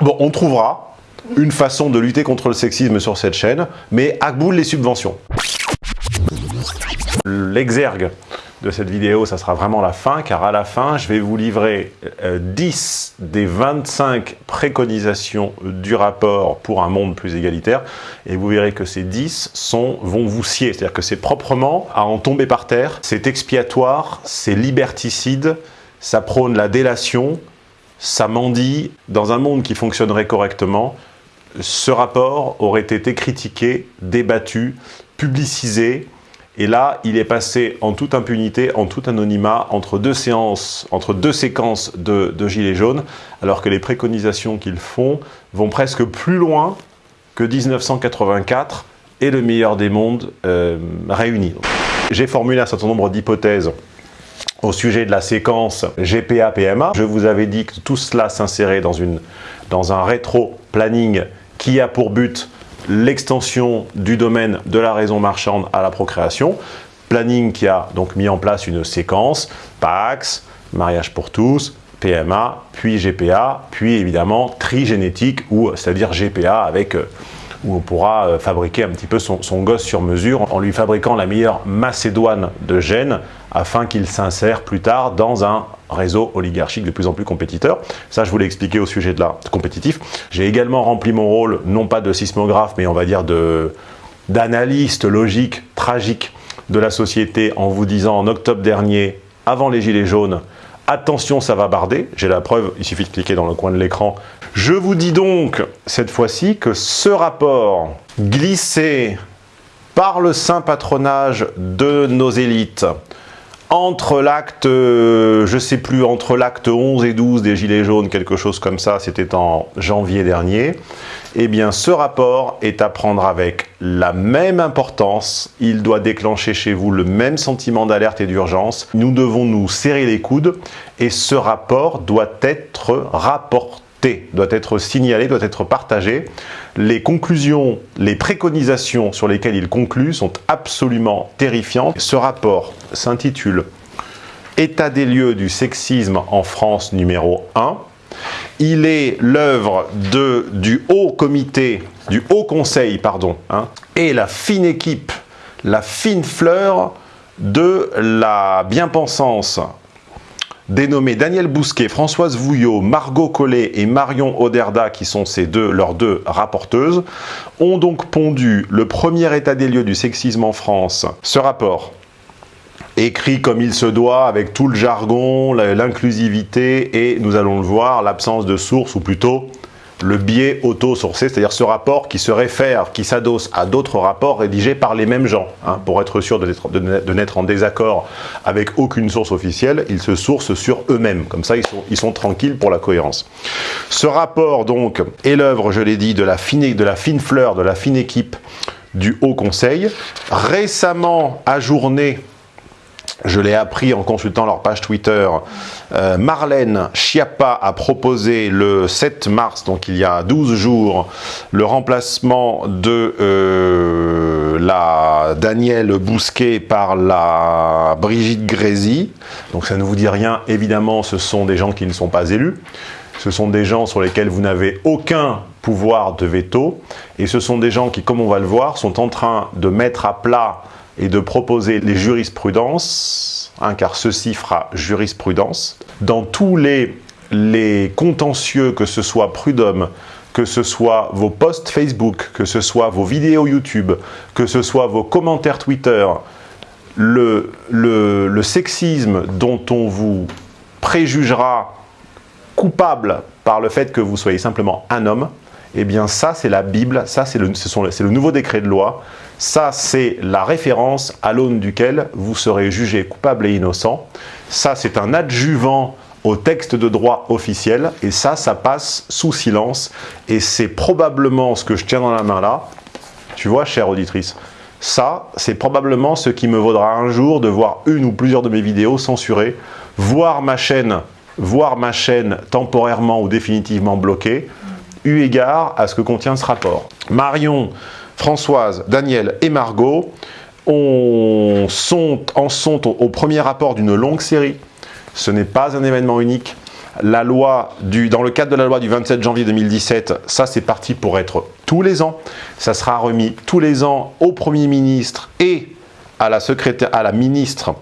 Bon, on trouvera une façon de lutter contre le sexisme sur cette chaîne, mais à bout les subventions. L'exergue de cette vidéo, ça sera vraiment la fin, car à la fin, je vais vous livrer 10 euh, des 25 préconisations du rapport pour un monde plus égalitaire, et vous verrez que ces 10 sont, vont vous scier, c'est-à-dire que c'est proprement à en tomber par terre, c'est expiatoire, c'est liberticide, ça prône la délation, ça mendie. Dans un monde qui fonctionnerait correctement, ce rapport aurait été critiqué, débattu, publicisé, et là, il est passé en toute impunité, en tout anonymat, entre deux séances, entre deux séquences de, Gilets jaunes, alors que les préconisations qu'ils font vont presque plus loin que 1984 et le meilleur des mondes euh, réunis. J'ai formulé un certain nombre d'hypothèses au sujet de la séquence GPA-PMA. Je vous avais dit que tout cela s'insérait dans, un rétro-planning qui a pour but l'extension du domaine de la raison marchande à la procréation. Planning qui a donc mis en place une séquence, PAX, mariage pour tous, PMA, puis GPA, puis évidemment trigénétique, c'est-à-dire GPA avec euh, où on pourra euh, fabriquer un petit peu son, gosse sur mesure en lui fabriquant la meilleure macédoine de gènes afin qu'il s'insère plus tard dans un réseau oligarchique de plus en plus compétiteur. Ça, je vous l'ai expliqué au sujet de la compétitif. J'ai également rempli mon rôle, non pas de sismographe, mais on va dire d'analyste logique, tragique de la société en vous disant en octobre dernier, avant les Gilets jaunes, Attention, ça va barder. J'ai la preuve, il suffit de cliquer dans le coin de l'écran. Je vous dis donc, cette fois-ci, que ce rapport glissé par le saint patronage de nos élites entre l'acte, euh, je sais plus, entre l'acte 11 et 12 des Gilets jaunes, quelque chose comme ça, c'était en janvier dernier, eh bien ce rapport est à prendre avec la même importance, il doit déclencher chez vous le même sentiment d'alerte et d'urgence, nous devons nous serrer les coudes et ce rapport doit être rapporté doit être signalé, doit être partagé. Les conclusions, les préconisations sur lesquelles il conclut sont absolument terrifiantes. Ce rapport s'intitule « État des lieux du sexisme en France numéro 1 ». Il est l'œuvre du haut comité, du haut conseil, pardon, hein, et la fine équipe, la fine fleur de la bien-pensance dénommés Daniel Bousquet, Françoise Vouillot, Margot Collet et Marion Oderda, qui sont ces deux, leurs deux rapporteuses, ont donc pondu le premier état des lieux du sexisme en France. Ce rapport, écrit comme il se doit, avec tout le jargon, l'inclusivité et, nous allons le voir, l'absence de source, ou plutôt le biais auto-sourcé, c'est-à-dire ce rapport qui se réfère, qui s'adosse à d'autres rapports rédigés par les mêmes gens. Hein, pour être sûr de n'être en désaccord avec aucune source officielle, ils se sourcent sur eux-mêmes. Comme ça, ils sont, tranquilles pour la cohérence. Ce rapport, donc, est l'œuvre, je l'ai dit, de la, fine, de la fine fleur, de la fine équipe du Haut Conseil, récemment ajourné je l'ai appris en consultant leur page Twitter. Euh, Marlène Schiappa a proposé le 7 mars, donc il y a 12 jours, le remplacement de euh, la Danielle Bousquet par la Brigitte Grézy. Donc ça ne vous dit rien, évidemment, ce sont des gens qui ne sont pas élus. Ce sont des gens sur lesquels vous n'avez aucun pouvoir de veto. Et ce sont des gens qui, comme on va le voir, sont en train de mettre à plat et de proposer les jurisprudences, hein, car ceci fera jurisprudence, dans tous les, les contentieux, que ce soit Prud'homme, que ce soit vos posts Facebook, que ce soit vos vidéos YouTube, que ce soit vos commentaires Twitter, le, le, sexisme dont on vous préjugera coupable par le fait que vous soyez simplement un homme, eh bien ça c'est la Bible, ça c'est le nouveau décret de loi, ça, c'est la référence à l'aune duquel vous serez jugé coupable et innocent. Ça, c'est un adjuvant au texte de droit officiel, et ça, ça passe sous silence, et c'est probablement ce que je tiens dans la main là, tu vois, chère auditrice, ça, c'est probablement ce qui me vaudra un jour de voir une ou plusieurs de mes vidéos censurées, voir ma chaîne, voir ma chaîne temporairement ou définitivement bloquée, eu égard à ce que contient ce rapport. Marion Françoise, Daniel et Margot en sont au, premier rapport d'une longue série. Ce n'est pas un événement unique. La loi du, dans le cadre de la loi du 27 janvier 2017, ça c'est parti pour être tous les ans. Ça sera remis tous les ans au Premier ministre et à la, secrétaire, à la ministre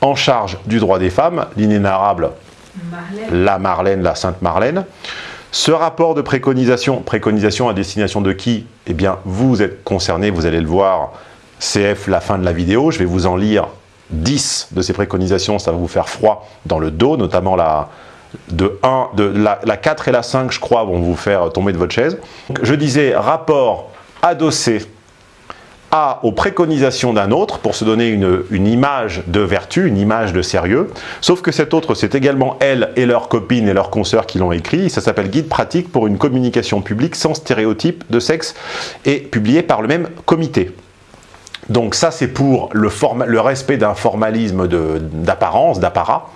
en charge du droit des femmes, l'inénarrable la Marlène, la Sainte Marlène. Ce rapport de préconisation, préconisation à destination de qui? Eh bien, vous êtes concerné, vous allez le voir, CF, la fin de la vidéo. Je vais vous en lire 10 de ces préconisations, ça va vous faire froid dans le dos, notamment la, de 1, de la, la 4 et la 5, je crois, vont vous faire tomber de votre chaise. Je disais, rapport adossé aux préconisations d'un autre pour se donner une, une, image de vertu, une image de sérieux. Sauf que cet autre, c'est également elle et leurs copines et leurs consoeurs qui l'ont écrit. Ça s'appelle Guide pratique pour une communication publique sans stéréotype de sexe et publié par le même comité. Donc ça, c'est pour le, le, respect d'un formalisme d'apparence, d'apparat,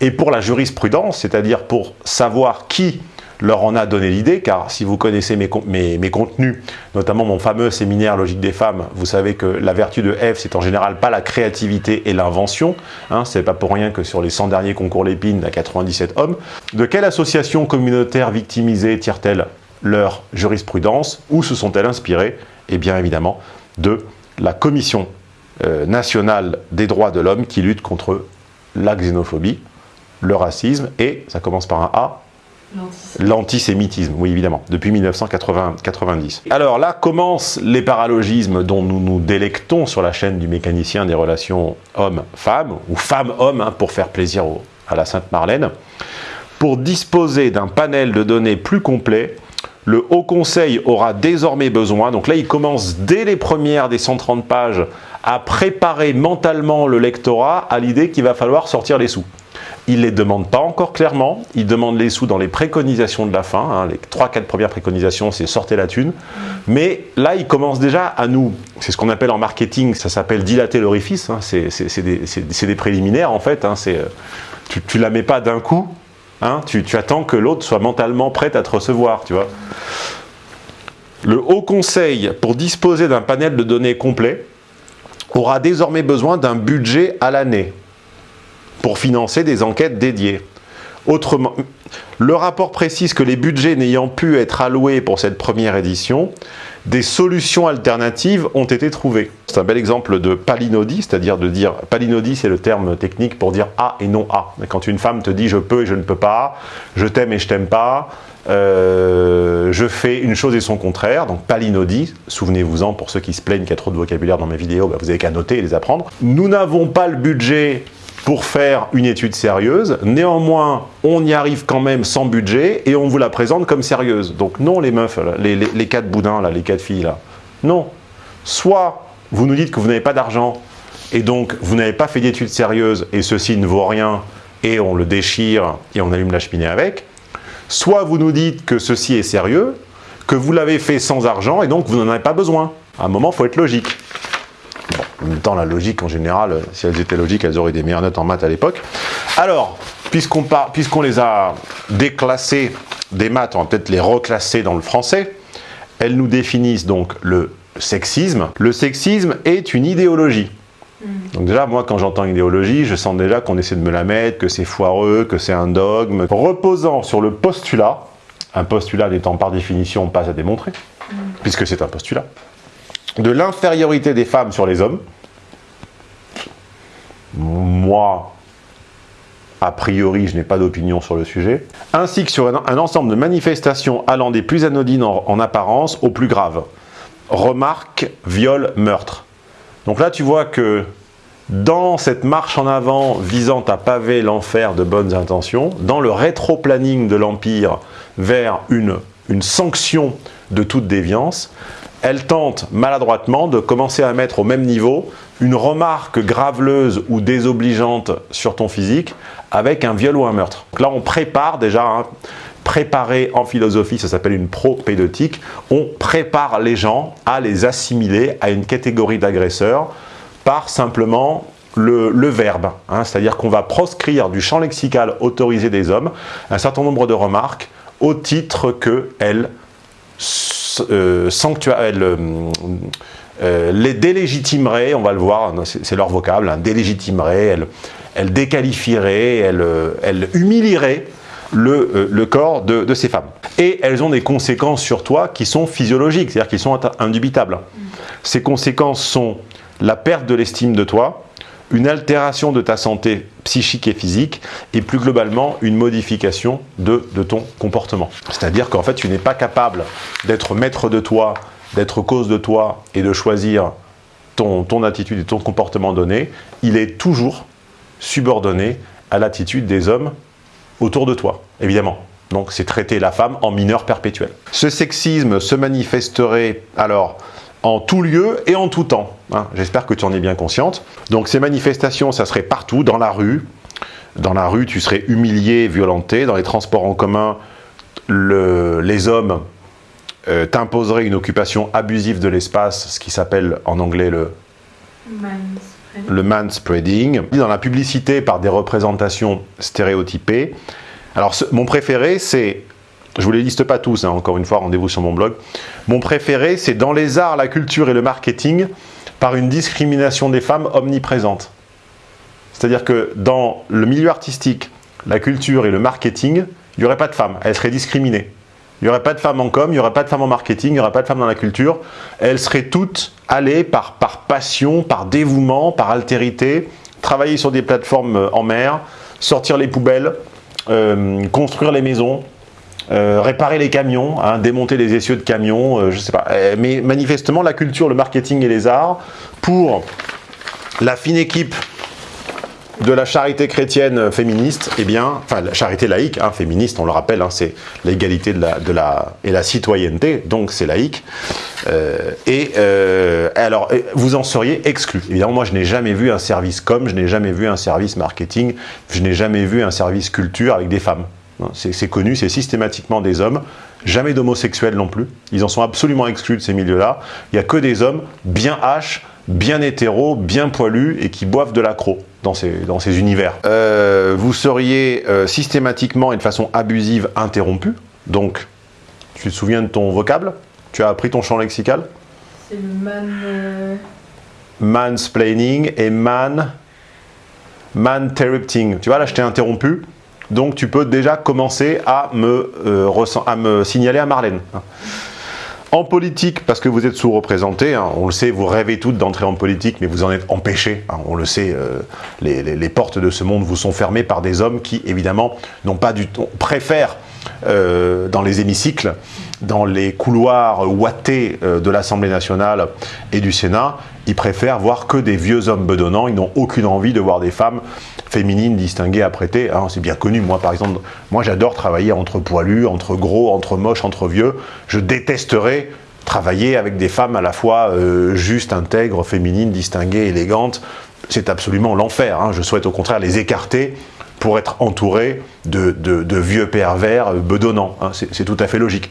et pour la jurisprudence, c'est-à-dire pour savoir qui leur en a donné l'idée, car si vous connaissez mes, contenus, notamment mon fameux séminaire Logique des femmes, vous savez que la vertu de F, c'est en général pas la créativité et l'invention, hein, c'est pas pour rien que sur les 100 derniers concours Lépine, il y a 97 hommes. De quelle association communautaire victimisée tirent-elles leur jurisprudence? Où se sont-elles inspirées? Et bien évidemment, de la Commission euh, nationale des droits de l'homme qui lutte contre la xénophobie, le racisme et, ça commence par un A, L'antisémitisme, oui évidemment, depuis 1990. Alors là commencent les paralogismes dont nous nous délectons sur la chaîne du mécanicien des relations homme-femme, ou femme-homme, hein, pour faire plaisir à la Sainte Marlène. Pour disposer d'un panel de données plus complet, le Haut Conseil aura désormais besoin, donc là il commence dès les premières des 130 pages à préparer mentalement le lectorat à l'idée qu'il va falloir sortir les sous. Il ne les demande pas encore clairement, il demande les sous dans les préconisations de la fin, hein. les 3-4 premières préconisations c'est sortez la thune, mais là il commence déjà à nous, c'est ce qu'on appelle en marketing, ça s'appelle dilater l'orifice, hein. c'est des, préliminaires en fait, hein. Euh, tu, tu la mets pas d'un coup, tu, attends que l'autre soit mentalement prêt à te recevoir. Le Haut Conseil, pour disposer d'un panel de données complet, aura désormais besoin d'un budget à l'année pour financer des enquêtes dédiées. Autrement, le rapport précise que les budgets n'ayant pu être alloués pour cette première édition, des solutions alternatives ont été trouvées. C'est un bel exemple de palinodie, c'est-à-dire de dire, palinodie c'est le terme technique pour dire A et non A. Quand une femme te dit je peux et je ne peux pas, je t'aime et je t'aime pas, euh, je fais une chose et son contraire, donc palinodie, souvenez-vous-en pour ceux qui se plaignent qu'il y a trop de vocabulaire dans mes vidéos, bah, vous n'avez qu'à noter et les apprendre. Nous n'avons pas le budget pour faire une étude sérieuse. Néanmoins, on y arrive quand même sans budget et on vous la présente comme sérieuse. Donc non les meufs, les, les, quatre boudins, là, les quatre filles, là. Non. Soit vous nous dites que vous n'avez pas d'argent et donc vous n'avez pas fait d'études sérieuses et ceci ne vaut rien et on le déchire et on allume la cheminée avec. Soit vous nous dites que ceci est sérieux, que vous l'avez fait sans argent et donc vous n'en avez pas besoin. À un moment, il faut être logique. En même temps, la logique, en général, si elles étaient logiques, elles auraient des meilleures notes en maths à l'époque. Alors, puisqu'on les a déclassées des maths, on va peut-être les reclasser dans le français. Elles nous définissent donc le sexisme. Le sexisme est une idéologie. Hmm. Donc déjà, moi, quand j'entends idéologie, je sens déjà qu'on essaie de me la mettre, que c'est foireux, que c'est un dogme, reposant sur le postulat, un postulat n'étant par définition pas à démontrer, hmm. puisque c'est un postulat, de l'infériorité des femmes sur les hommes. Moi, a priori, je n'ai pas d'opinion sur le sujet, ainsi que sur un, ensemble de manifestations allant des plus anodines en, apparence aux plus graves. Remarque, viol, meurtre. Donc là, tu vois que dans cette marche en avant visant à paver l'enfer de bonnes intentions, dans le rétro-planning de l'Empire vers une, une sanction de toute déviance, elle tente maladroitement de commencer à mettre au même niveau une remarque graveleuse ou désobligeante sur ton physique avec un viol ou un meurtre. là, on prépare déjà, hein, préparer en philosophie, ça s'appelle une propédeutique, on prépare les gens à les assimiler à une catégorie d'agresseurs par simplement le, verbe. Hein. C'est-à-dire qu'on va proscrire du champ lexical autorisé des hommes un certain nombre de remarques au titre qu'elles euh, euh, euh, les délégitimerait, on va le voir, c'est leur vocable, hein, délégitimerait, elle, elle déqualifierait, elle, elle humilierait le, euh, le corps de, de, ces femmes. Et elles ont des conséquences sur toi qui sont physiologiques, c'est-à-dire qui sont indubitables. Ces conséquences sont la perte de l'estime de toi, une altération de ta santé psychique et physique, et plus globalement, une modification de, ton comportement. C'est-à-dire qu'en fait, tu n'es pas capable d'être maître de toi, d'être cause de toi, et de choisir ton, ton attitude et ton comportement donné, il est toujours subordonné à l'attitude des hommes autour de toi, évidemment. Donc c'est traiter la femme en mineur perpétuel. Ce sexisme se manifesterait alors en tout lieu et en tout temps. Hein. J'espère que tu en es bien consciente. Donc ces manifestations, ça serait partout, dans la rue. Dans la rue, tu serais humilié, violenté. Dans les transports en commun, le, les hommes euh, t'imposeraient une occupation abusive de l'espace, ce qui s'appelle en anglais le manspreading. le manspreading. Dans la publicité, par des représentations stéréotypées. Alors, ce, mon préféré, c'est je vous les liste pas tous, hein, encore une fois, rendez-vous sur mon blog. Mon préféré, c'est dans les arts, la culture et le marketing, par une discrimination des femmes omniprésente. C'est-à-dire que dans le milieu artistique, la culture et le marketing, il n'y aurait pas de femmes, elles seraient discriminées. Il n'y aurait pas de femmes en com, il n'y aurait pas de femmes en marketing, il n'y aurait pas de femmes dans la culture. Elles seraient toutes allées par, passion, par dévouement, par altérité, travailler sur des plateformes en mer, sortir les poubelles, euh, construire les maisons, euh, réparer les camions, hein, démonter les essieux de camions, euh, je sais pas. Euh, mais manifestement, la culture, le marketing et les arts, pour la fine équipe de la charité chrétienne féministe, eh bien, enfin la charité laïque, hein, féministe, on le rappelle, hein, c'est l'égalité de la, et la citoyenneté, donc c'est laïque. Euh, et alors, vous en seriez exclu. Évidemment, moi, je n'ai jamais vu un service com, je n'ai jamais vu un service marketing, je n'ai jamais vu un service culture avec des femmes. C'est connu, c'est systématiquement des hommes, jamais d'homosexuels non plus. Ils en sont absolument exclus de ces milieux-là. Il n'y a que des hommes bien H, bien hétéros, bien poilus et qui boivent de l'accro dans ces, dans ces univers. Euh, vous seriez euh, systématiquement et de façon abusive interrompu. Donc, tu te souviens de ton vocable? Tu as appris ton champ lexical? C'est le man... Euh... Mansplaining et man... Man-interrupting. Tu vois, là, je t'ai interrompu. Donc tu peux déjà commencer à me, euh, à me signaler à Marlène. En politique, parce que vous êtes sous-représenté, hein, on le sait, vous rêvez toutes d'entrer en politique, mais vous en êtes empêchés. Hein, on le sait, euh, les, portes de ce monde vous sont fermées par des hommes qui, évidemment, n'ont pas du tout, préfèrent euh, dans les hémicycles, dans les couloirs ouatés euh, de l'Assemblée nationale et du Sénat, ils préfèrent voir que des vieux hommes bedonnants, ils n'ont aucune envie de voir des femmes féminines distinguées, apprêtées. Hein, C'est bien connu, moi par exemple, moi j'adore travailler entre poilus, entre gros, entre moches, entre vieux. Je détesterais travailler avec des femmes à la fois euh, justes, intègres, féminines, distinguées, élégantes. C'est absolument l'enfer. Hein. Je souhaite au contraire les écarter pour être entouré de, de, de vieux pervers bedonnants. Hein. C'est tout à fait logique.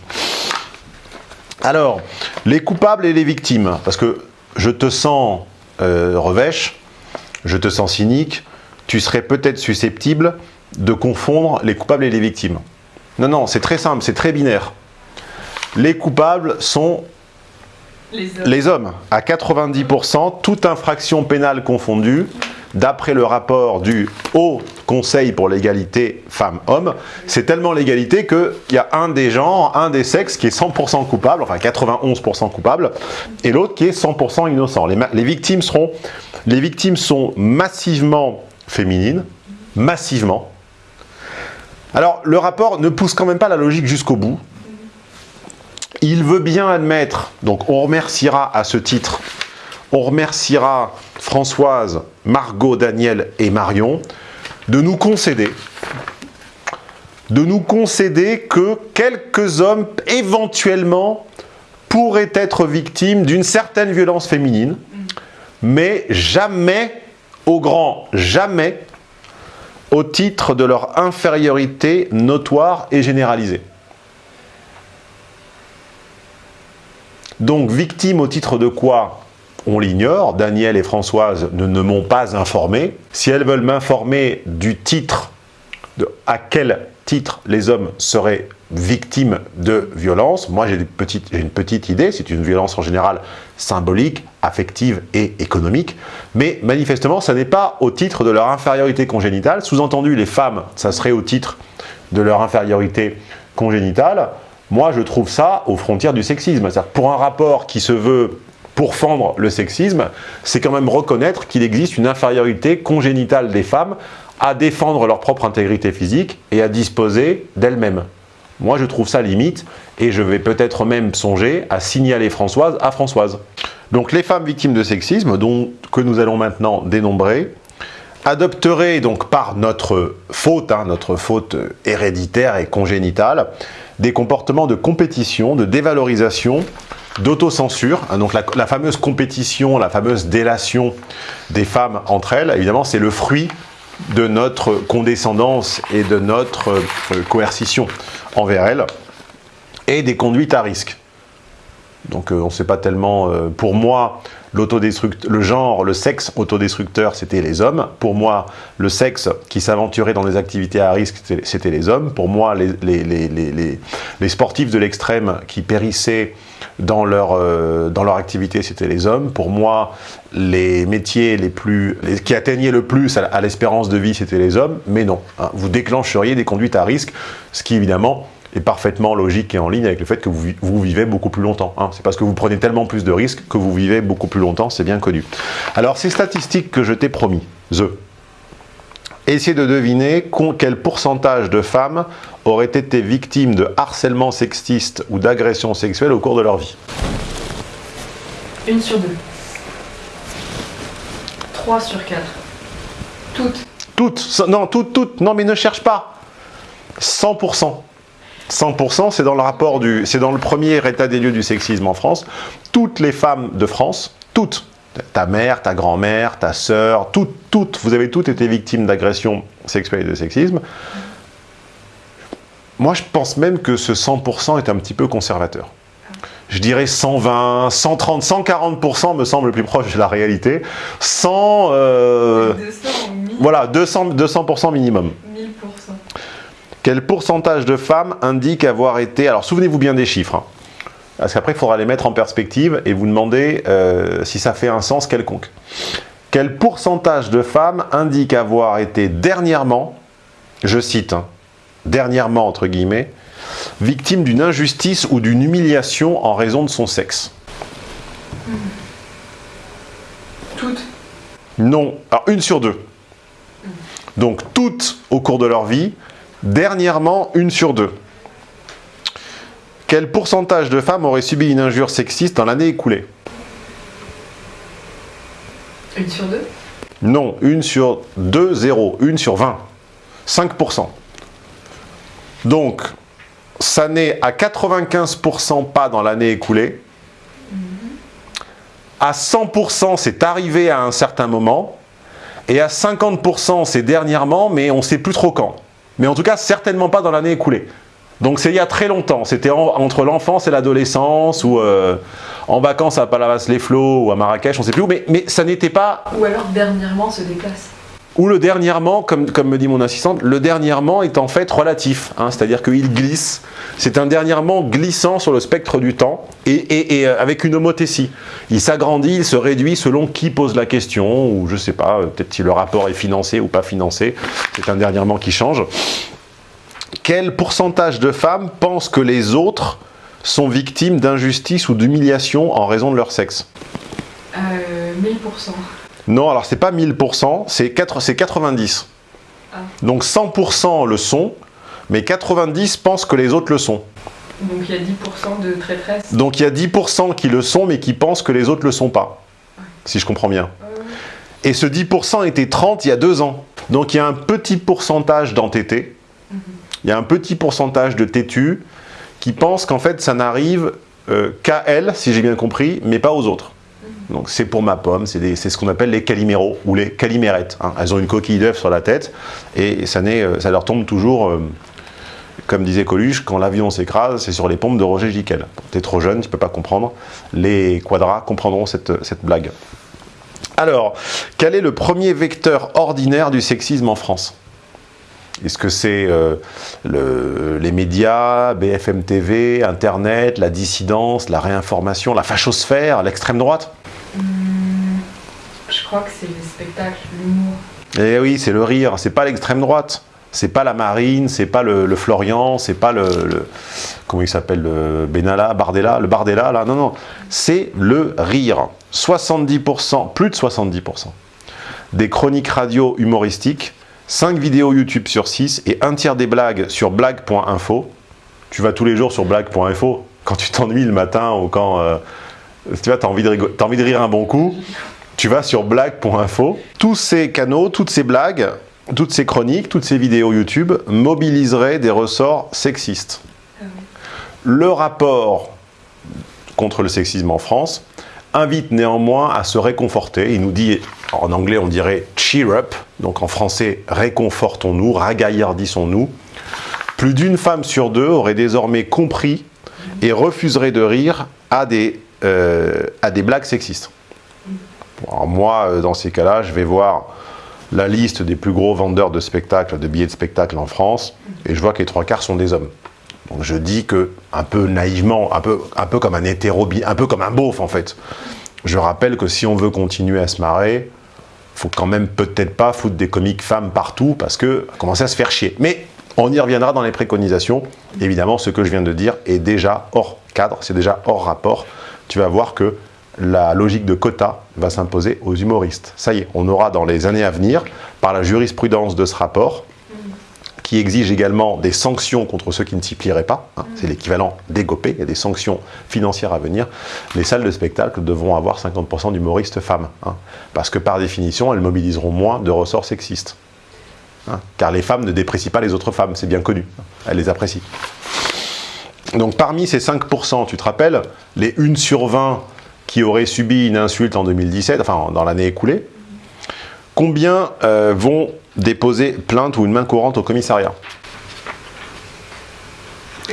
Alors, les coupables et les victimes, parce que je te sens euh, revêche, je te sens cynique, tu serais peut-être susceptible de confondre les coupables et les victimes. Non, non, c'est très simple, c'est très binaire. Les coupables sont Les hommes. les hommes. À 90%, toute infraction pénale confondue, d'après le rapport du Haut Conseil pour l'égalité femmes-hommes, c'est tellement l'égalité qu'il y a un des genres, un des sexes qui est 100% coupable, enfin 91% coupable, et l'autre qui est 100% innocent. Les, les, victimes seront, les victimes sont massivement féminines, massivement. Alors, le rapport ne pousse quand même pas la logique jusqu'au bout. Il veut bien admettre, donc on remerciera à ce titre, on remerciera Françoise, Margot, Daniel et Marion de nous concéder de nous concéder que quelques hommes éventuellement pourraient être victimes d'une certaine violence féminine, mais jamais, au grand jamais, au titre de leur infériorité notoire et généralisée. Donc, victime au titre de quoi? On l'ignore, Daniel et Françoise ne, m'ont pas informé. Si elles veulent m'informer du titre, à quel titre les hommes seraient victimes de violence, moi j'ai une petite, idée, c'est une violence en général symbolique, affective et économique, mais manifestement ça n'est pas au titre de leur infériorité congénitale, sous-entendu les femmes, ça serait au titre de leur infériorité congénitale, moi je trouve ça aux frontières du sexisme. Pour un rapport qui se veut pour fendre le sexisme, c'est quand même reconnaître qu'il existe une infériorité congénitale des femmes à défendre leur propre intégrité physique et à disposer d'elles-mêmes. Moi, je trouve ça limite et je vais peut-être même songer à signaler Françoise à Françoise. Donc, les femmes victimes de sexisme, que nous allons maintenant dénombrer, adopteraient donc par notre faute, hein, notre faute héréditaire et congénitale, des comportements de compétition, de dévalorisation, d'autocensure. Hein, donc la, fameuse compétition, la fameuse délation des femmes entre elles, évidemment, c'est le fruit de notre condescendance et de notre euh, coercition envers elles, et des conduites à risque. Donc euh, on ne sait pas tellement, euh, pour moi, le genre, le sexe autodestructeur, c'était les hommes. Pour moi, le sexe qui s'aventurait dans des activités à risque, c'était les hommes. Pour moi, les, sportifs de l'extrême qui périssaient dans leur, euh, dans leur activité, c'était les hommes. Pour moi, les métiers qui atteignaient le plus à l'espérance de vie, c'était les hommes. Mais non, hein, vous déclencheriez des conduites à risque, ce qui évidemment est parfaitement logique et en ligne avec le fait que vous, vous vivez beaucoup plus longtemps. Hein. C'est parce que vous prenez tellement plus de risques que vous vivez beaucoup plus longtemps, c'est bien connu. Alors, ces statistiques que je t'ai promis, The, essayez de deviner quel pourcentage de femmes auraient été victimes de harcèlement sexiste ou d'agression sexuelle au cours de leur vie? Une sur deux. Trois sur quatre. Toutes. Toutes Non, toutes, toutes. Non, mais ne cherche pas. 100%. 100%, c'est dans le rapport du, c'est dans le premier état des lieux du sexisme en France. Toutes les femmes de France, toutes, ta mère, ta grand-mère, ta sœur, toutes, toutes, vous avez toutes été victimes d'agressions sexuelles et de sexisme. Moi, je pense même que ce 100% est un petit peu conservateur. Je dirais 120, 130, 140% me semble le plus proche de la réalité. 100, euh, 200, voilà, 200, 200% minimum. 1000%. Quel pourcentage de femmes indique avoir été... Alors souvenez-vous bien des chiffres, hein. parce qu'après il faudra les mettre en perspective et vous demander euh, si ça fait un sens quelconque. Quel pourcentage de femmes indique avoir été dernièrement, je cite, hein, dernièrement entre guillemets, victime d'une injustice ou d'une humiliation en raison de son sexe? Toutes Non. Alors une sur deux. Donc toutes au cours de leur vie, Dernièrement, une sur deux. Quel pourcentage de femmes auraient subi une injure sexiste dans l'année écoulée? Une sur deux? Non, une sur deux, zéro. Une sur 20. 5%. Donc, ça n'est à 95% pas dans l'année écoulée. À 100%, c'est arrivé à un certain moment. Et à 50%, c'est dernièrement, mais on ne sait plus trop quand. Mais en tout cas, certainement pas dans l'année écoulée. Donc c'est il y a très longtemps, c'était entre l'enfance et l'adolescence, ou euh, en vacances à Palavas-les-Flots, ou à Marrakech, on ne sait plus où, mais, mais ça n'était pas... Ou alors dernièrement se déplace. Ou le dernièrement, comme, me dit mon assistante, le dernièrement est en fait relatif, hein, c'est-à-dire qu'il glisse. C'est un dernièrement glissant sur le spectre du temps et, euh, avec une homothétie. Il s'agrandit, il se réduit selon qui pose la question, ou je sais pas, euh, peut-être si le rapport est financé ou pas financé. C'est un dernièrement qui change. Quel pourcentage de femmes pensent que les autres sont victimes d'injustice ou d'humiliation en raison de leur sexe? Euh, 1000%. Non, alors c'est pas 1000%, c'est 90. Ah. Donc 100% le sont, mais 90 pensent que les autres le sont. Donc il y a 10% de traîtresse Donc il y a 10% qui le sont, mais qui pensent que les autres le sont pas. Si je comprends bien. Et ce 10% était 30 il y a deux ans. Donc il y a un petit pourcentage d'entêtés, mhm. il y a un petit pourcentage de têtus qui pensent qu'en fait ça n'arrive euh, qu'à elles, si j'ai bien compris, mais pas aux autres. Donc c'est pour ma pomme, c'est ce qu'on appelle les caliméros ou les calimérettes. Hein. Elles ont une coquille d'œuf sur la tête et ça, euh, leur tombe toujours, euh, comme disait Coluche, quand l'avion s'écrase, c'est sur les pompes de Roger Giquel. T'es trop jeune, tu peux pas comprendre. Les quadras comprendront cette, blague. Alors, quel est le premier vecteur ordinaire du sexisme en France? Est-ce que c'est euh, les médias, BFM TV, Internet, la dissidence, la réinformation, la fachosphère, l'extrême droite? Je crois que c'est les spectacles, l'humour. Eh oui, c'est le rire, c'est pas l'extrême droite. C'est pas la Marine, c'est pas le, le Florian, c'est pas le, le- comment il s'appelle, le Benalla, Bardella, le Bardella, là, non, non. C'est le rire. 70%, plus de 70% des chroniques radio humoristiques, 5 vidéos YouTube sur 6 et un tiers des blagues sur blague.info. Tu vas tous les jours sur blague.info quand tu t'ennuies le matin ou quand euh, tu vois, as envie, t'as envie de rire un bon coup, tu vas sur blague.info. Tous ces canaux, toutes ces blagues, toutes ces chroniques, toutes ces vidéos YouTube mobiliseraient des ressorts sexistes. Le rapport contre le sexisme en France invite néanmoins à se réconforter. Il nous dit, en anglais on dirait « cheer up », donc en français « réconfortons-nous »,« ragaillardissons-nous ». Plus d'une femme sur deux aurait désormais compris et refuserait de rire à des, euh, à des blagues sexistes. Alors moi, euh, dans ces cas-là, je vais voir la liste des plus gros vendeurs de spectacles, de billets de spectacle en France, et je vois que les trois quarts sont des hommes. Donc je dis que, un peu naïvement, un peu, un peu comme un hétéro, un peu comme un beauf en fait, je rappelle que si on veut continuer à se marrer, faut quand même peut-être pas foutre des comiques femmes partout parce que commencer à se faire chier. Mais on y reviendra dans les préconisations. Évidemment, ce que je viens de dire est déjà hors cadre, c'est déjà hors rapport. Tu vas voir que la logique de quota va s'imposer aux humoristes. Ça y est, on aura dans les années à venir, par la jurisprudence de ce rapport, qui exige également des sanctions contre ceux qui ne s'y plieraient pas. hein, c'est l'équivalent d'égopé, il y a des sanctions financières à venir. Les salles de spectacle devront avoir 50% d'humoristes femmes. hein, parce que par définition, elles mobiliseront moins de ressorts sexistes. hein, car les femmes ne déprécient pas les autres femmes, c'est bien connu. elles les apprécient. Donc parmi ces 5%, tu te rappelles, les 1 sur 20 qui auraient subi une insulte en 2017, enfin dans l'année écoulée, combien euh, vont déposer plainte ou une main courante au commissariat?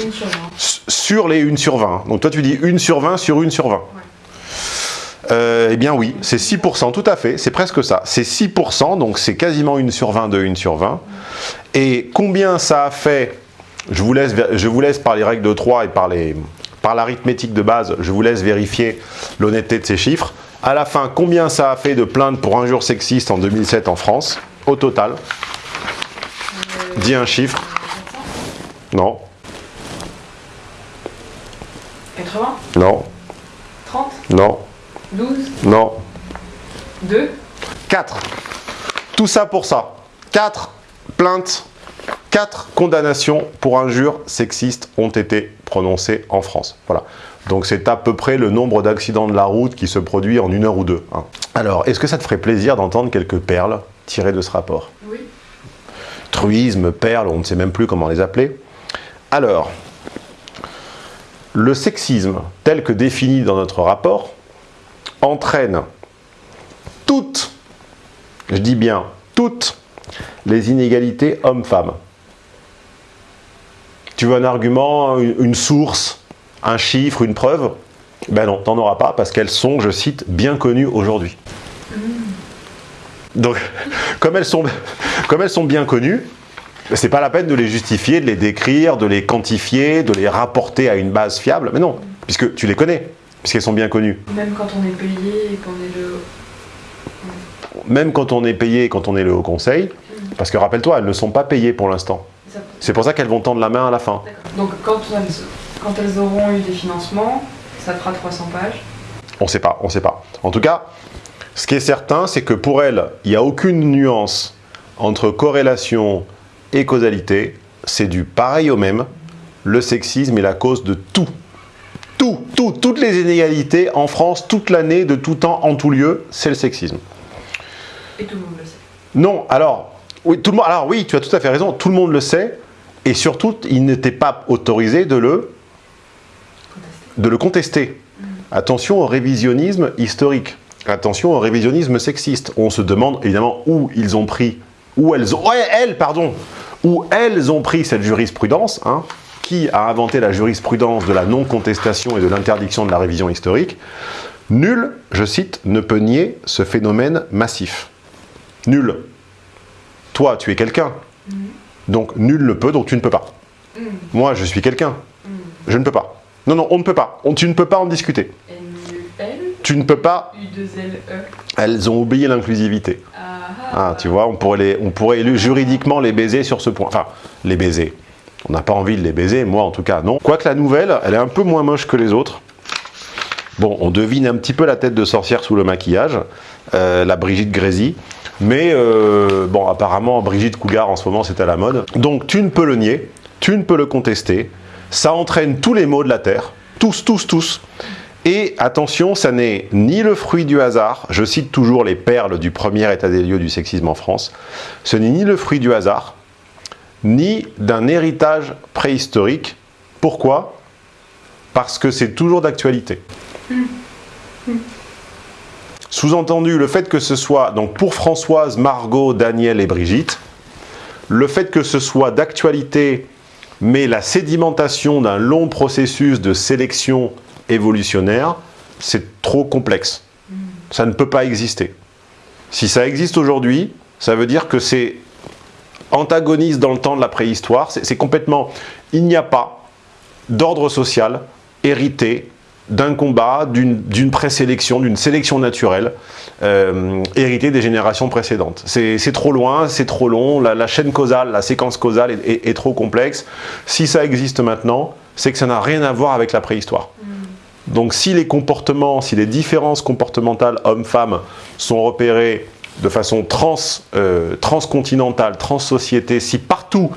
Une sur 20. S- Sur les 1 sur 20. Donc toi tu dis 1 sur 20 sur 1 sur 20. Euh, eh bien oui, c'est 6%, tout à fait, c'est presque ça. C'est 6%, donc c'est quasiment 1 sur 20 de 1 sur 20. Et combien ça a fait, je vous laisse, je vous laisse par les règles de 3 et par les- par l'arithmétique de base, je vous laisse vérifier l'honnêteté de ces chiffres. À la fin, combien ça a fait de plaintes pour injures sexistes en 2007 en France, au total Dis un chiffre. Non, 80 non, 30 non, 12 non. 2 4. Tout ça pour ça. 4 plaintes, 4 condamnations pour injures sexistes ont été prononcées en France. Voilà. Donc c'est à peu près le nombre d'accidents de la route qui se produit en une heure ou deux. hein. Alors, est-ce que ça te ferait plaisir d'entendre quelques perles tirées de ce rapport? Oui. truisme, perles, on ne sait même plus comment les appeler. Alors, le sexisme, tel que défini dans notre rapport, entraîne toutes, je dis bien toutes, les inégalités hommes-femmes. Tu veux un argument, une source, un chiffre, une preuve Ben non, t'en auras pas parce qu'elles sont, je cite, bien connues aujourd'hui. Donc, comme elles sont, comme elles sont bien connues, c'est pas la peine de les justifier, de les décrire, de les quantifier, de les rapporter à une base fiable. Mais non, puisque tu les connais, puisqu'elles sont bien connues. Même quand on est payé et qu'on est le. Même quand on est payé, quand on est le Haut Conseil, parce que rappelle-toi, elles ne sont pas payées pour l'instant. C'est pour ça qu'elles vont tendre la main à la fin. Donc quand elles, quand elles auront eu des financements, ça fera 300 pages. On sait pas, on sait pas. En tout cas, ce qui est certain, c'est que pour elles, il n'y a aucune nuance entre corrélation et causalité. C'est du pareil au même. Le sexisme est la cause de tout. Tout, tout, toutes les inégalités en France, toute l'année, de tout temps, en tout lieu, c'est le sexisme. Et tout le monde le sait. Non, alors, oui, tout le monde, alors oui, tu as tout à fait raison, tout le monde le sait, et surtout, il n'était pas autorisé de le, Contesté. de le contester. Attention au révisionnisme historique. Attention au révisionnisme sexiste. On se demande évidemment où ils ont pris, où elles ont, ouais, elles, pardon, où elles ont pris cette jurisprudence. hein. Qui a inventé la jurisprudence de la non-contestation et de l'interdiction de la révision historique? Nul, je cite, ne peut nier ce phénomène massif. Nul. Toi, tu es quelqu'un. Donc nul ne peut, donc tu ne peux pas. Mm. Moi, je suis quelqu'un. Je ne peux pas. Non, non, on ne peut pas. On- tu ne peux pas en discuter. N-U-L, Tu ne peux pas. U-2-L-E. Elles ont oublié l'inclusivité. Ah. Ah, tu vois, on pourrait, les, on pourrait juridiquement les baiser sur ce point. Enfin, les baiser. On n'a pas envie de les baiser, moi en tout cas, non. Quoique la nouvelle, elle est un peu moins moche que les autres. Bon, on devine un petit peu la tête de sorcière sous le maquillage, euh, la Brigitte Grésy. Mais euh, bon, apparemment, Brigitte Cougar en ce moment, c'est à la mode. Donc, tu ne peux le nier, tu ne peux le contester. Ça entraîne tous les maux de la Terre. Tous, tous, tous. Et attention, ça n'est ni le fruit du hasard, je cite toujours les perles du premier état des lieux du sexisme en France, ce n'est ni le fruit du hasard, ni d'un héritage préhistorique. Pourquoi? Parce que c'est toujours d'actualité. Sous-entendu, le fait que ce soit, donc pour Françoise, Margot, Daniel et Brigitte, le fait que ce soit d'actualité, mais la sédimentation d'un long processus de sélection évolutionnaire, c'est trop complexe. Ça ne peut pas exister. Si ça existe aujourd'hui, ça veut dire que c'est antagoniste dans le temps de la préhistoire. C'est complètement... Il n'y a pas d'ordre social hérité d'un combat, d'une présélection, d'une sélection naturelle euh, héritée des générations précédentes. C'est trop loin, c'est trop long, la, chaîne causale, la séquence causale est, trop complexe. Si ça existe maintenant, c'est que ça n'a rien à voir avec la préhistoire. Donc si les comportements, si les différences comportementales hommes-femmes sont repérées de façon trans, euh, transcontinentale, trans-société, si partout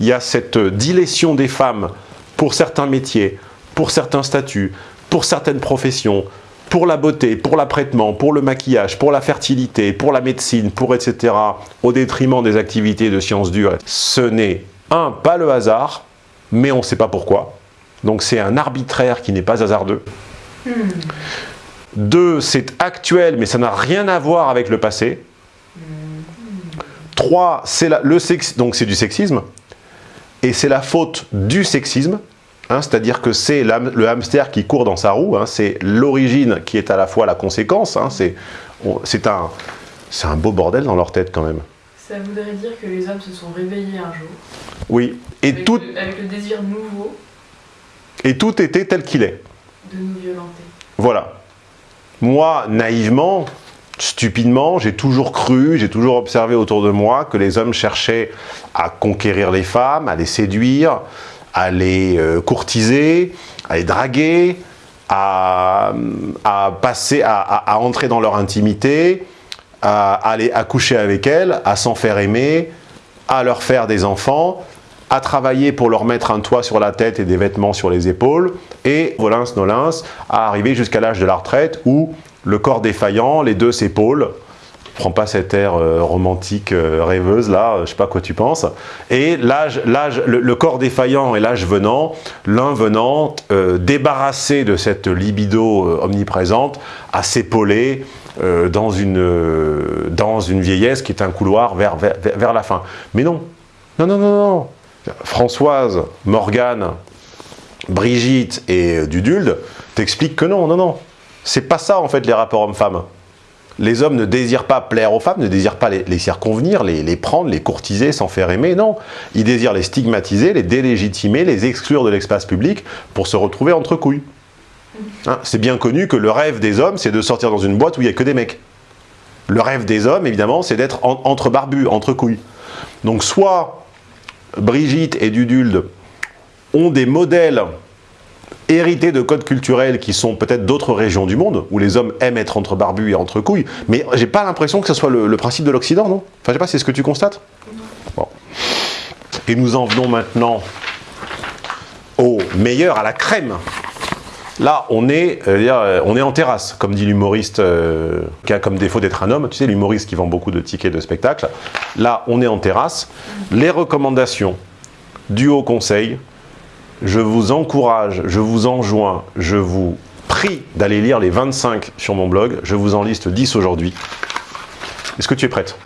il y a cette dilétion des femmes pour certains métiers, pour certains statuts, pour certaines professions, pour la beauté, pour l'apprêtement, pour le maquillage, pour la fertilité, pour la médecine, pour etc., au détriment des activités de sciences dures, ce n'est, un, pas le hasard, mais on ne sait pas pourquoi, donc c'est un arbitraire qui n'est pas hasardeux. Hmm. Deux, c'est actuel, mais ça n'a rien à voir avec le passé. Trois, c'est le sexe, donc c'est du sexisme. Et c'est la faute du sexisme, hein, c'est-à-dire que c'est le hamster qui court dans sa roue, hein, c'est l'origine qui est à la fois la conséquence, hein, c'est un, un beau bordel dans leur tête quand même. Ça voudrait dire que les hommes se sont réveillés un jour. Oui. Et tout... avec le désir nouveau et tout était tel qu'il est. De nous violenter. Voilà. Moi, naïvement, stupidement, j'ai toujours cru, j'ai toujours observé autour de moi que les hommes cherchaient à conquérir les femmes, à les séduire, à les euh, courtiser, à les draguer, à, passer, à, entrer dans leur intimité, à aller accoucher avec elles, à s'en faire aimer, à leur faire des enfants, à travailler pour leur mettre un toit sur la tête et des vêtements sur les épaules, et volins nolins, à arriver jusqu'à l'âge de la retraite où le corps défaillant, les deux s'épaulent, prends pas cet air euh, romantique euh, rêveuse là, je sais pas quoi tu penses. Et l'âge, le, corps défaillant et l'âge venant, l'un venant euh, débarrassé de cette libido omniprésente, à s'épauler dans une vieillesse qui est un couloir vers la fin. Mais non, non, non, non, non. Françoise, Morgane, Brigitte et Dudulde t'expliquent que non, non, non. C'est pas ça en fait les rapports hommes-femmes. Les hommes ne désirent pas plaire aux femmes, ne désirent pas les, circonvenir, les, prendre, les courtiser, s'en faire aimer, non. Ils désirent les stigmatiser, les délégitimer, les exclure de l'espace public pour se retrouver entre couilles. Hein, c'est bien connu que le rêve des hommes, c'est de sortir dans une boîte où il n'y a que des mecs. Le rêve des hommes, évidemment, c'est d'être entre barbus, entre couilles. Donc soit Brigitte et Dudulde ont des modèles hérités de codes culturels qui sont peut-être d'autres régions du monde, où les hommes aiment être entre barbus et entre couilles, mais j'ai pas l'impression que ce soit le, principe de l'Occident, non? Enfin, je sais pas, c'est ce que tu constates? Et nous en venons maintenant au meilleur, à la crème. Là, on est, euh, euh, on est en terrasse, comme dit l'humoriste euh, qui a comme défaut d'être un homme. Tu sais, l'humoriste qui vend beaucoup de tickets de spectacle. Là, on est en terrasse. Les recommandations du Haut Conseil, je vous encourage, je vous enjoins, je vous prie d'aller lire les 25 sur mon blog. Je vous en liste 10 aujourd'hui. Est-ce que tu es prête?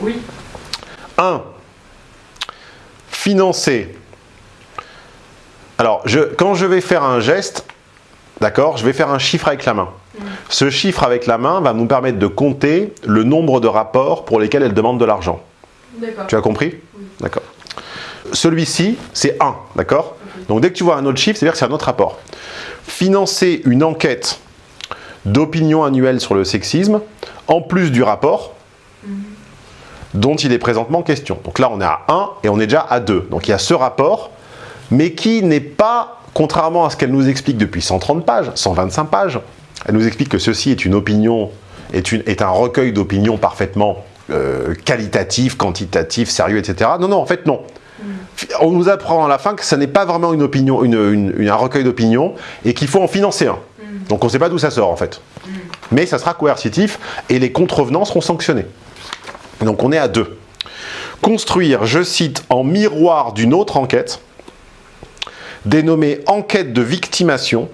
Oui. 1. Financer. Alors, je, quand je vais faire un geste, D'accord Je vais faire un chiffre avec la main. Mm. Ce chiffre avec la main va nous permettre de compter le nombre de rapports pour lesquels elle demande de l'argent. Tu as compris? Oui. D'accord. Celui-ci, c'est 1, d'accord? Donc dès que tu vois un autre chiffre, c'est-à-dire que c'est un autre rapport. Financer une enquête d'opinion annuelle sur le sexisme, en plus du rapport, dont il est présentement question. Donc là, on est à 1 et on est déjà à 2. Donc il y a ce rapport, mais qui n'est pas, contrairement à ce qu'elle nous explique depuis 130 pages, 125 pages, elle nous explique que ceci est une opinion, est un recueil d'opinions parfaitement euh, qualitatif, quantitatif, sérieux, etc. Non, non, en fait, non. On nous apprend à la fin que ce n'est pas vraiment une opinion, une, un recueil d'opinions et qu'il faut en financer un. Donc on ne sait pas d'où ça sort en fait. Mais ça sera coercitif et les contrevenants seront sanctionnés. Donc on est à deux. Construire, je cite, en miroir d'une autre enquête, dénommée enquête de victimation,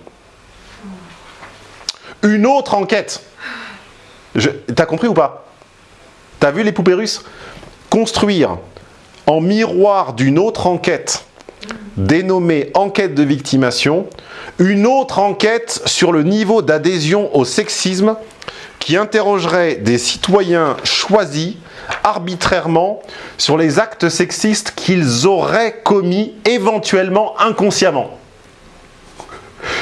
une autre enquête. T'as compris ou pas? T'as vu les poupées russes? Construire en miroir d'une autre enquête dénommée enquête de victimation, une autre enquête sur le niveau d'adhésion au sexisme qui interrogerait des citoyens choisis arbitrairement sur les actes sexistes qu'ils auraient commis éventuellement inconsciemment.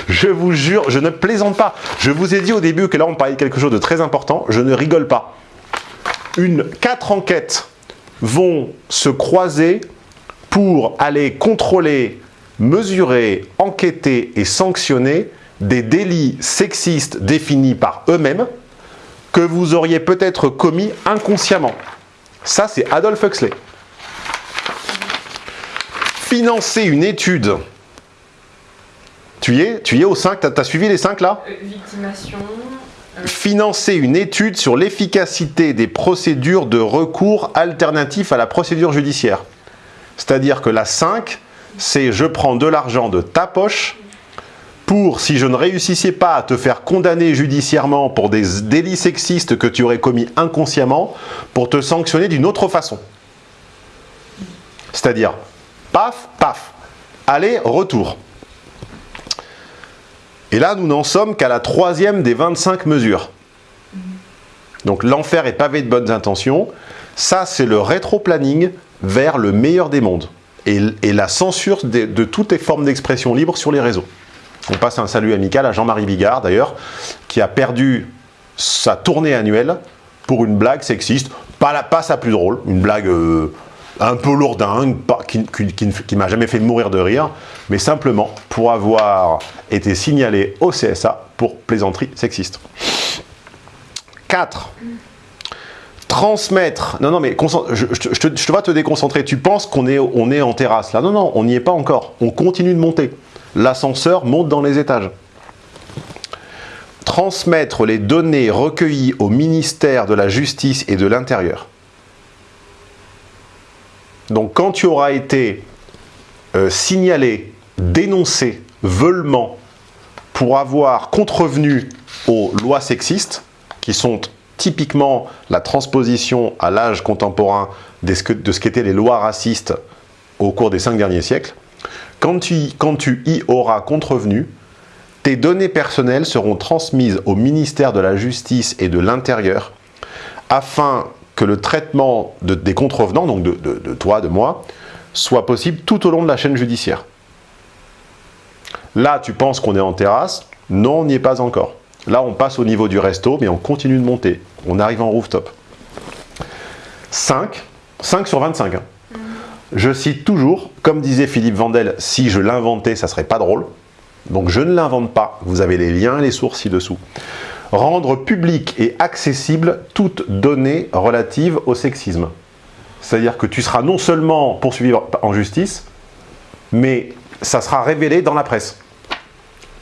Je vous jure, je ne plaisante pas. Je vous ai dit au début que là on parlait de quelque chose de très important, je ne rigole pas. Une, quatre enquêtes vont se croiser pour aller contrôler, mesurer, enquêter et sanctionner des délits sexistes définis par eux-mêmes que vous auriez peut-être commis inconsciemment. Ça, c'est Adolf Huxley. Financer une étude. Tu y es Tu es au 5 Tu as, suivi les 5 là? Victimation. Financer une étude sur l'efficacité des procédures de recours alternatifs à la procédure judiciaire. C'est-à-dire que la 5, c'est je prends de l'argent de ta poche pour, si je ne réussissais pas à te faire condamner judiciairement pour des délits sexistes que tu aurais commis inconsciemment, pour te sanctionner d'une autre façon. C'est-à-dire, paf, paf, allez, retour. Et là, nous n'en sommes qu'à la troisième des 25 mesures. Donc l'enfer est pavé de bonnes intentions. Ça, c'est le rétro-planning vers le meilleur des mondes. Et, la censure de, toutes les formes d'expression libre sur les réseaux. On passe un salut amical à Jean-Marie Bigard, d'ailleurs, qui a perdu sa tournée annuelle pour une blague sexiste, pas sa plus drôle, une blague euh, un peu lourdingue, qui, qui, m'a jamais fait mourir de rire, mais simplement pour avoir été signalé au CSA pour plaisanterie sexiste. 4. Transmettre. Non, non, mais je, te, vois te déconcentrer. Tu penses qu'on est, on est en terrasse là? Non, non, on n'y est pas encore. On continue de monter l'ascenseur monte dans les étages. Transmettre les données recueillies au ministère de la Justice et de l'Intérieur. Donc quand tu auras été euh, signalé, dénoncé, veulement, pour avoir contrevenu aux lois sexistes, qui sont typiquement la transposition à l'âge contemporain de ce qu'étaient les lois racistes au cours des cinq derniers siècles, quand tu, y auras contrevenu, tes données personnelles seront transmises au ministère de la Justice et de l'Intérieur afin que le traitement des contrevenants, donc de, de, toi, de moi, soit possible tout au long de la chaîne judiciaire. Là, tu penses qu'on est en terrasse Non, on n'y est pas encore. Là, on passe au niveau du resto, mais on continue de monter. On arrive en rooftop. 5, 5 sur 25. Je cite toujours, comme disait Philippe Vandel, si je l'inventais, ça serait pas drôle. Donc je ne l'invente pas, vous avez les liens et les sources ci-dessous. Rendre public et accessible toute donnée relative au sexisme. C'est-à-dire que tu seras non seulement poursuivi en justice, mais ça sera révélé dans la presse.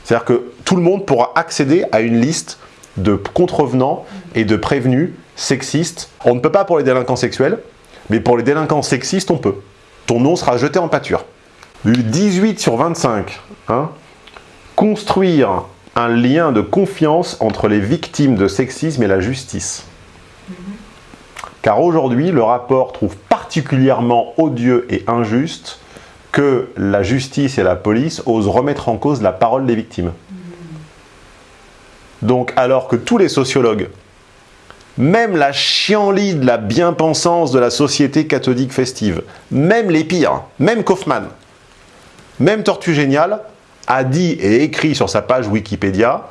C'est-à-dire que tout le monde pourra accéder à une liste de contrevenants et de prévenus sexistes. On ne peut pas pour les délinquants sexuels, mais pour les délinquants sexistes, on peut ton nom sera jeté en pâture. 18 sur 25. Hein. Construire un lien de confiance entre les victimes de sexisme et la justice. Car aujourd'hui, le rapport trouve particulièrement odieux et injuste que la justice et la police osent remettre en cause la parole des victimes. Donc, alors que tous les sociologues même la chienlit de la bien-pensance de la société catholique festive, même les pires, même Kaufmann, même Tortue Géniale, a dit et écrit sur sa page Wikipédia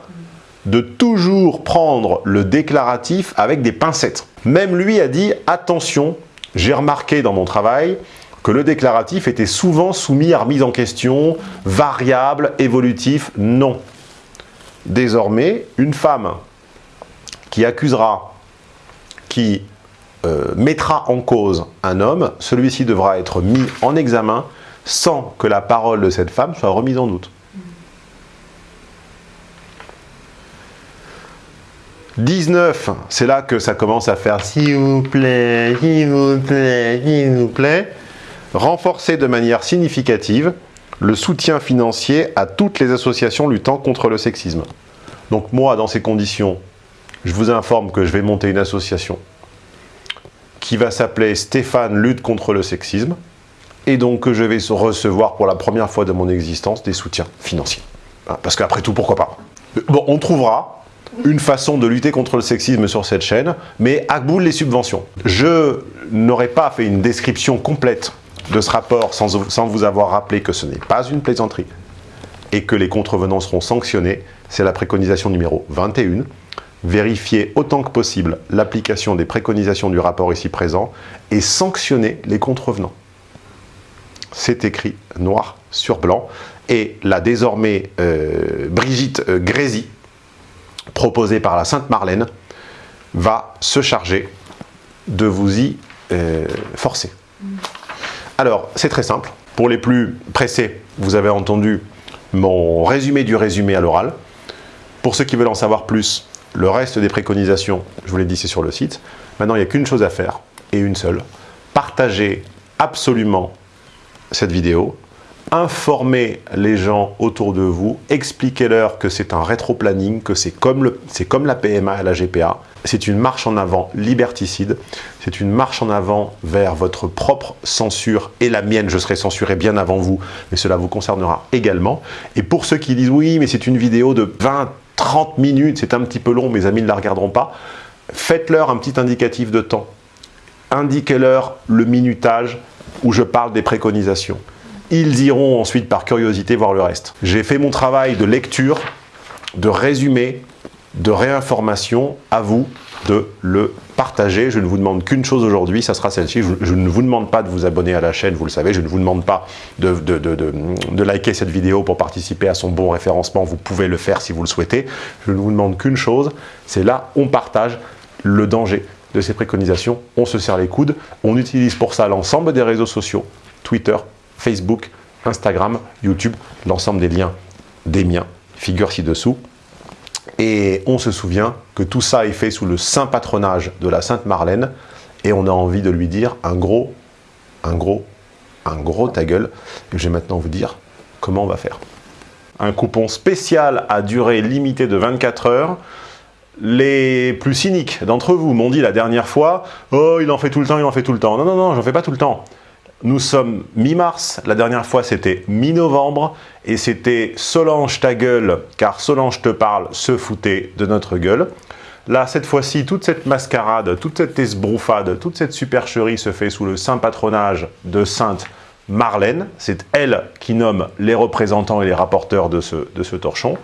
de toujours prendre le déclaratif avec des pincettes. Même lui a dit « Attention, j'ai remarqué dans mon travail que le déclaratif était souvent soumis à remise en question, variable, évolutif, non. Désormais, une femme qui accusera, qui euh, mettra en cause un homme, celui-ci devra être mis en examen sans que la parole de cette femme soit remise en doute. 19, c'est là que ça commence à faire « s'il vous plaît, s'il vous plaît, s'il vous plaît » renforcer de manière significative le soutien financier à toutes les associations luttant contre le sexisme. Donc moi, dans ces conditions, je vous informe que je vais monter une association qui va s'appeler Stéphane lutte contre le sexisme et donc que je vais recevoir pour la première fois de mon existence des soutiens financiers. Hein, parce qu'après tout, pourquoi pas? Bon, on trouvera une façon de lutter contre le sexisme sur cette chaîne, mais à bout les subventions. Je n'aurais pas fait une description complète de ce rapport sans, vous avoir rappelé que ce n'est pas une plaisanterie et que les contrevenants seront sanctionnés, c'est la préconisation numéro 21. Vérifier autant que possible l'application des préconisations du rapport ici présent et sanctionner les contrevenants. C'est écrit noir sur blanc. Et la désormais euh, Brigitte euh, Grézy, proposée par la Sainte Marlène, va se charger de vous y euh, forcer. Alors, c'est très simple. Pour les plus pressés, vous avez entendu mon résumé du résumé à l'oral. Pour ceux qui veulent en savoir plus, le reste des préconisations, je vous l'ai dit, c'est sur le site. Maintenant, il n'y a qu'une chose à faire, et une seule. Partagez absolument cette vidéo, informez les gens autour de vous, expliquez-leur que c'est un rétro-planning, que c'est comme, la PMA et la GPA, c'est une marche en avant liberticide, c'est une marche en avant vers votre propre censure et la mienne, je serai censuré bien avant vous, mais cela vous concernera également. Et pour ceux qui disent oui, mais c'est une vidéo de 20, 30 minutes, c'est un petit peu long, mes amis ne la regarderont pas, faites-leur un petit indicatif de temps. Indiquez-leur le minutage où je parle des préconisations. Ils iront ensuite par curiosité voir le reste. J'ai fait mon travail de lecture, de résumé, de réinformation, à vous de le partager. Je ne vous demande qu'une chose aujourd'hui, ça sera celle-ci. Je, ne vous demande pas de vous abonner à la chaîne, vous le savez. Je ne vous demande pas de, de, liker cette vidéo pour participer à son bon référencement. Vous pouvez le faire si vous le souhaitez. Je ne vous demande qu'une chose, c'est là, on partage le danger de ces préconisations. On se serre les coudes. On utilise pour ça l'ensemble des réseaux sociaux, Twitter, Facebook, Instagram, YouTube, l'ensemble des liens des miens figurent ci-dessous. Et on se souvient que tout ça est fait sous le saint patronage de la Sainte Marlène et on a envie de lui dire un gros, un gros, un gros ta gueule. Et je vais maintenant vous dire comment on va faire. Un coupon spécial à durée limitée de 24 heures. Les plus cyniques d'entre vous m'ont dit la dernière fois « Oh, il en fait tout le temps, il en fait tout le temps. » Non, non, non, j'en fais pas tout le temps. Nous sommes mi-mars, la dernière fois c'était mi-novembre, et c'était Solange ta gueule, car Solange te parle, se foutait de notre gueule. Là, cette fois-ci, toute cette mascarade, toute cette esbroufade, toute cette supercherie se fait sous le saint patronage de Sainte Marlène. C'est elle qui nomme les représentants et les rapporteurs de ce, de ce torchon.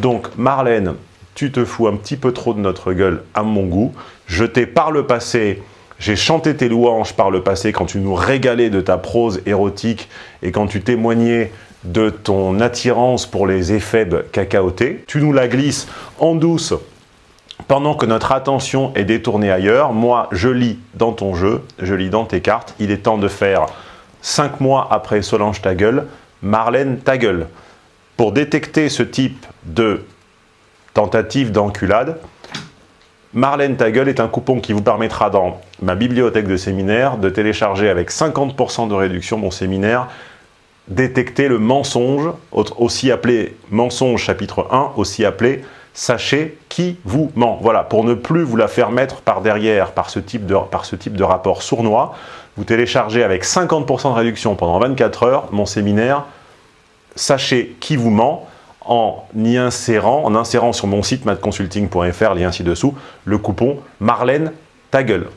Donc, Marlène, tu te fous un petit peu trop de notre gueule à mon goût. Je t'ai par le passé j'ai chanté tes louanges par le passé quand tu nous régalais de ta prose érotique et quand tu témoignais de ton attirance pour les éphèbes cacaotés. Tu nous la glisses en douce pendant que notre attention est détournée ailleurs. Moi, je lis dans ton jeu, je lis dans tes cartes. Il est temps de faire cinq mois après Solange ta gueule, Marlène ta gueule. Pour détecter ce type de tentative d'enculade, Marlène ta gueule est un coupon qui vous permettra dans ma bibliothèque de séminaire de télécharger avec 50% de réduction mon séminaire Détecter le mensonge, aussi appelé mensonge chapitre 1, aussi appelé Sachez qui vous ment. Voilà, pour ne plus vous la faire mettre par derrière par ce type de rapport sournois, vous téléchargez avec 50% de réduction pendant 24 heures mon séminaire Sachez qui vous ment en y insérant, en insérant sur mon site madconsulting.fr, lien ci-dessous, le coupon Marlène ta gueule.